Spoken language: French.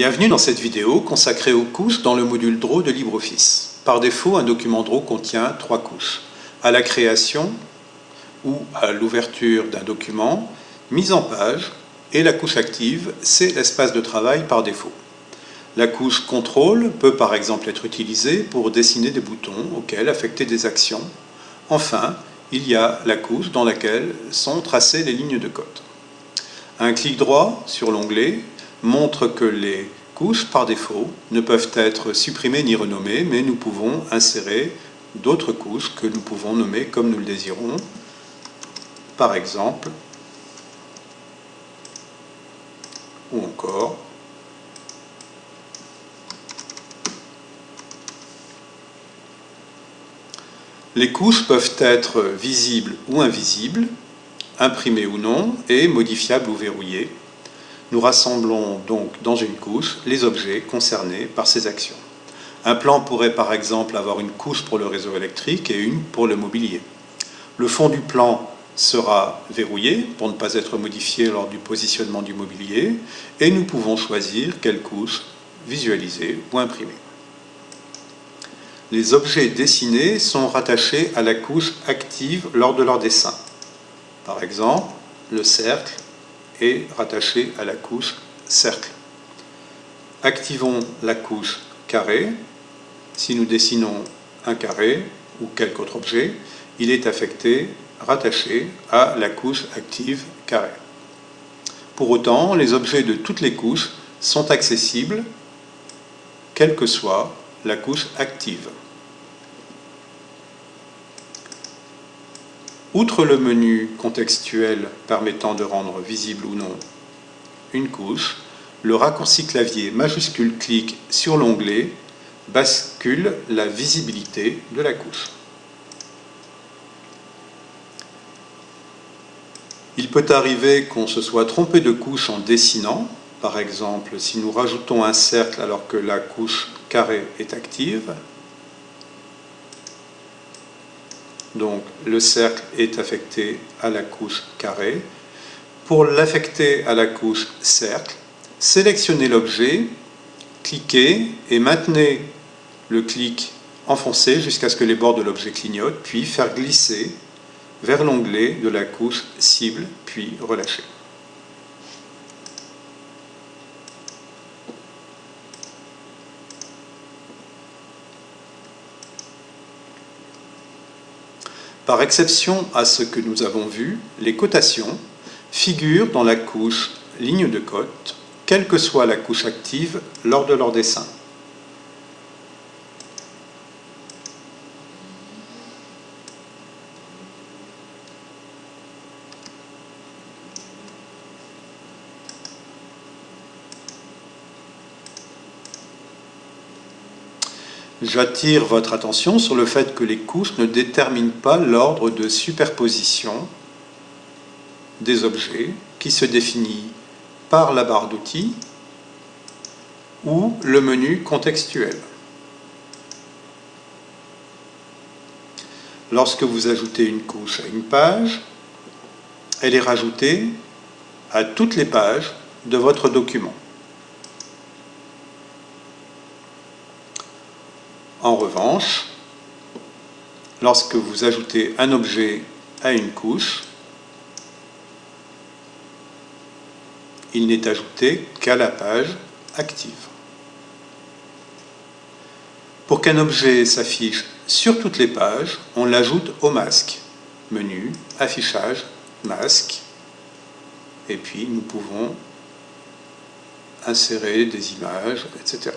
Bienvenue dans cette vidéo consacrée aux couches dans le module Draw de LibreOffice. Par défaut, un document Draw contient trois couches. À la création ou à l'ouverture d'un document, mise en page et la couche active, c'est l'espace de travail par défaut. La couche Contrôle peut par exemple être utilisée pour dessiner des boutons auxquels affecter des actions. Enfin, il y a la couche dans laquelle sont tracées les lignes de code. Un clic droit sur l'onglet montre que les couches, par défaut, ne peuvent être supprimées ni renommées, mais nous pouvons insérer d'autres couches que nous pouvons nommer comme nous le désirons. Par exemple, ou encore, Les couches peuvent être visibles ou invisibles, imprimées ou non, et modifiables ou verrouillées. Nous rassemblons donc dans une couche les objets concernés par ces actions. Un plan pourrait par exemple avoir une couche pour le réseau électrique et une pour le mobilier. Le fond du plan sera verrouillé pour ne pas être modifié lors du positionnement du mobilier et nous pouvons choisir quelle couche visualiser ou imprimer. Les objets dessinés sont rattachés à la couche active lors de leur dessin. Par exemple, le cercle est rattaché à la couche cercle. Activons la couche carré. Si nous dessinons un carré ou quelque autre objet, il est affecté, rattaché à la couche active carré. Pour autant, les objets de toutes les couches sont accessibles, quelle que soit la couche active. Outre le menu contextuel permettant de rendre visible ou non une couche, le raccourci clavier majuscule clic sur l'onglet bascule la visibilité de la couche. Il peut arriver qu'on se soit trompé de couche en dessinant. Par exemple, si nous rajoutons un cercle alors que la couche carré est active, Donc le cercle est affecté à la couche carré. Pour l'affecter à la couche cercle, sélectionnez l'objet, cliquez et maintenez le clic enfoncé jusqu'à ce que les bords de l'objet clignotent, puis faire glisser vers l'onglet de la couche cible, puis relâcher. Par exception à ce que nous avons vu, les cotations figurent dans la couche ligne de cote, quelle que soit la couche active lors de leur dessin. J'attire votre attention sur le fait que les couches ne déterminent pas l'ordre de superposition des objets qui se définit par la barre d'outils ou le menu contextuel. Lorsque vous ajoutez une couche à une page, elle est rajoutée à toutes les pages de votre document. En revanche, lorsque vous ajoutez un objet à une couche, il n'est ajouté qu'à la page active. Pour qu'un objet s'affiche sur toutes les pages, on l'ajoute au masque. Menu, affichage, masque. Et puis nous pouvons insérer des images, etc.